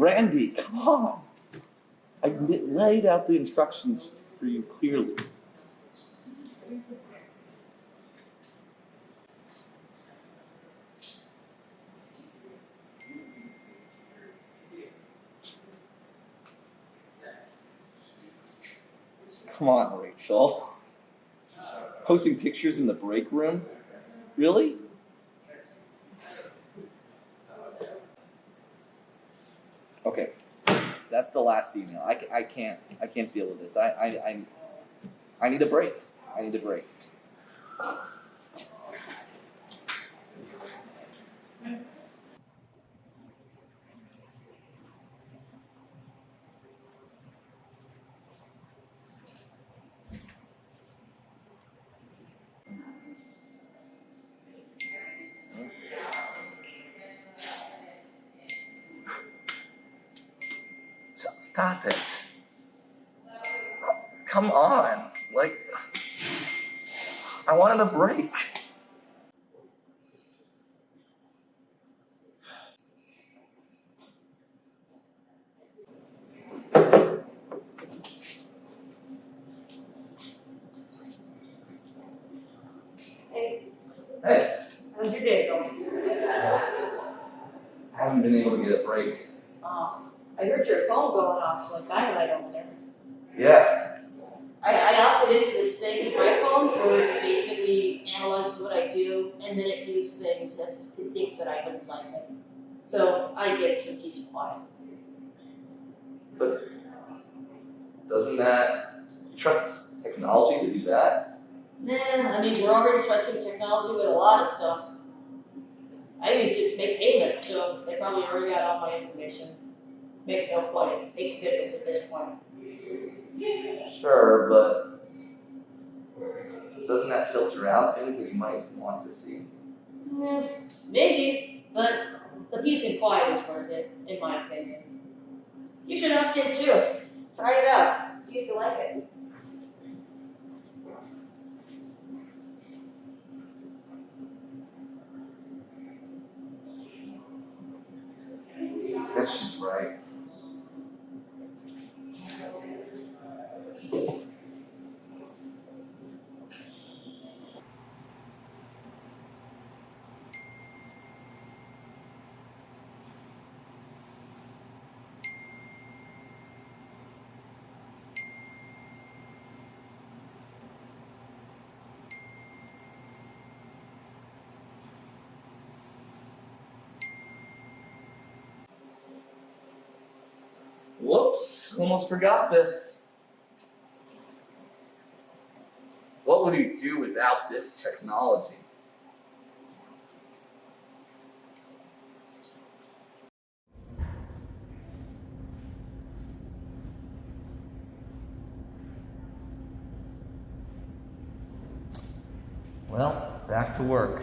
Randy, come on. I laid out the instructions for you clearly. Come on, Rachel. Posting pictures in the break room? Really? That's the last email. I, I can't I can't deal with this. I, I I I need a break. I need a break. Stop it. Come on. Like I wanted a break. Hey, Hey, how's your day going? I haven't been able to get a break. Um, I heard your phone going off so like dynamite over there. Yeah. I, I opted into this thing with my phone where it basically analyzes what I do and then it views things if it thinks that I wouldn't like it. So I get some peace and quiet. But doesn't that you trust technology to do that? Nah, I mean, we're already trusting technology with a lot of stuff. I use it to make payments, so they probably already got all my information. Makes no point, it makes a difference at this point. Sure, but doesn't that filter out things that you might want to see? Yeah, maybe, but the peace and quiet is worth it, in my opinion. You should opt in too. Try it out. See if you like it. Guess she's right. Whoops, almost forgot this. What would you do without this technology? Well, back to work.